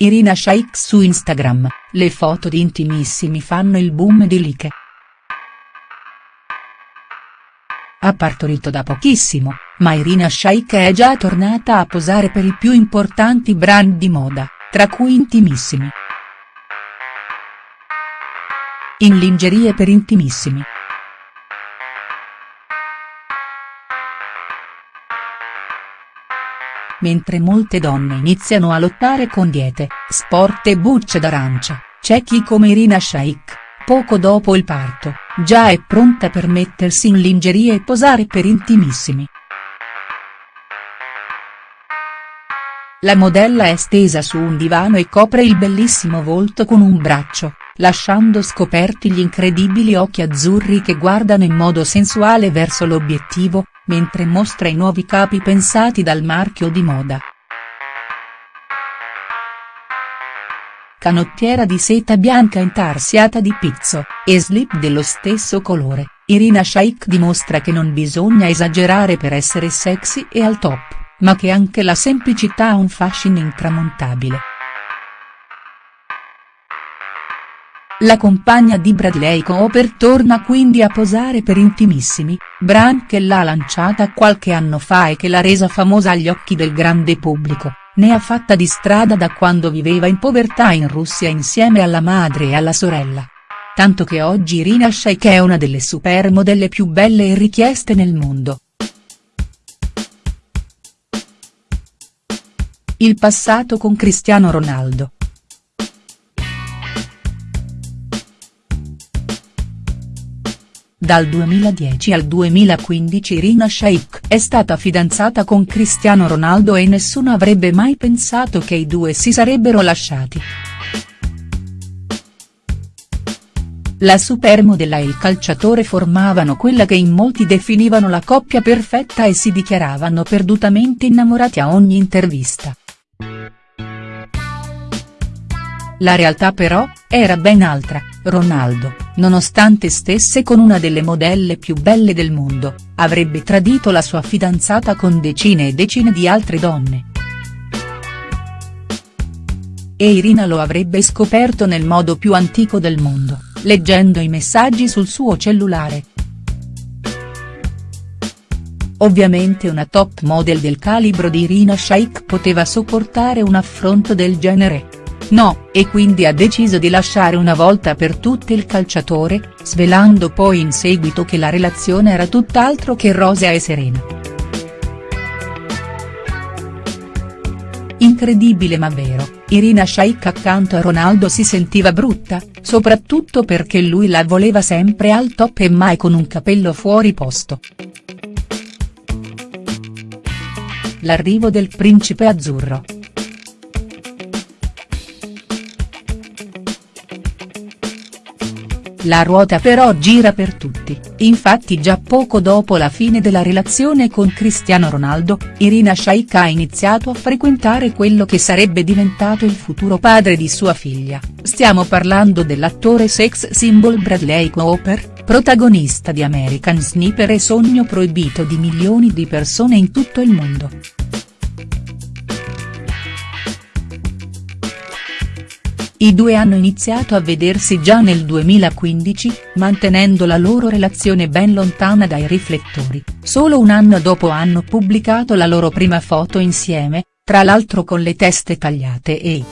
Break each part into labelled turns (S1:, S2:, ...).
S1: Irina Shayk su Instagram, le foto di intimissimi fanno il boom di like. Ha partorito da pochissimo, ma Irina Shayk è già tornata a posare per i più importanti brand di moda, tra cui Intimissimi. In lingerie per Intimissimi. Mentre molte donne iniziano a lottare con diete, sport e bucce d'arancia, c'è chi come Irina Shayk, poco dopo il parto, già è pronta per mettersi in lingerie e posare per intimissimi. La modella è stesa su un divano e copre il bellissimo volto con un braccio, lasciando scoperti gli incredibili occhi azzurri che guardano in modo sensuale verso l'obiettivo, mentre mostra i nuovi capi pensati dal marchio di moda. Canottiera di seta bianca intarsiata di pizzo, e slip dello stesso colore, Irina Shayk dimostra che non bisogna esagerare per essere sexy e al top, ma che anche la semplicità ha un fascino intramontabile. La compagna di Bradley Cooper torna quindi a posare per Intimissimi, brand che l'ha lanciata qualche anno fa e che l'ha resa famosa agli occhi del grande pubblico, ne ha fatta di strada da quando viveva in povertà in Russia insieme alla madre e alla sorella. Tanto che oggi Irina Shayk è una delle supermodelle più belle e richieste nel mondo. Il passato con Cristiano Ronaldo. Dal 2010 al 2015 Irina Shayk è stata fidanzata con Cristiano Ronaldo e nessuno avrebbe mai pensato che i due si sarebbero lasciati. La supermodella e il calciatore formavano quella che in molti definivano la coppia perfetta e si dichiaravano perdutamente innamorati a ogni intervista. La realtà però, era ben altra, Ronaldo, nonostante stesse con una delle modelle più belle del mondo, avrebbe tradito la sua fidanzata con decine e decine di altre donne. E Irina lo avrebbe scoperto nel modo più antico del mondo, leggendo i messaggi sul suo cellulare. Ovviamente una top model del calibro di Irina Shayk poteva sopportare un affronto del genere. No, e quindi ha deciso di lasciare una volta per tutte il calciatore, svelando poi in seguito che la relazione era tutt'altro che rosea e serena. Incredibile ma vero, Irina Shayk accanto a Ronaldo si sentiva brutta, soprattutto perché lui la voleva sempre al top e mai con un capello fuori posto. L'arrivo del principe azzurro. La ruota però gira per tutti, infatti già poco dopo la fine della relazione con Cristiano Ronaldo, Irina Shayk ha iniziato a frequentare quello che sarebbe diventato il futuro padre di sua figlia, stiamo parlando dell'attore sex symbol Bradley Cooper, protagonista di American Sniper e sogno proibito di milioni di persone in tutto il mondo. I due hanno iniziato a vedersi già nel 2015, mantenendo la loro relazione ben lontana dai riflettori, solo un anno dopo hanno pubblicato la loro prima foto insieme, tra l'altro con le teste tagliate e.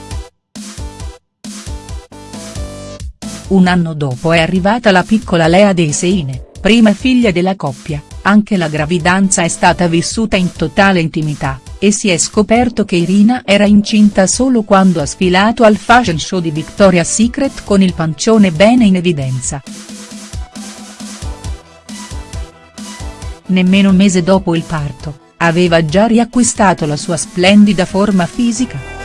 S1: Un anno dopo è arrivata la piccola Lea Deseine, prima figlia della coppia, anche la gravidanza è stata vissuta in totale intimità e si è scoperto che Irina era incinta solo quando ha sfilato al fashion show di Victoria's Secret con il pancione bene in evidenza. Nemmeno un mese dopo il parto, aveva già riacquistato la sua splendida forma fisica.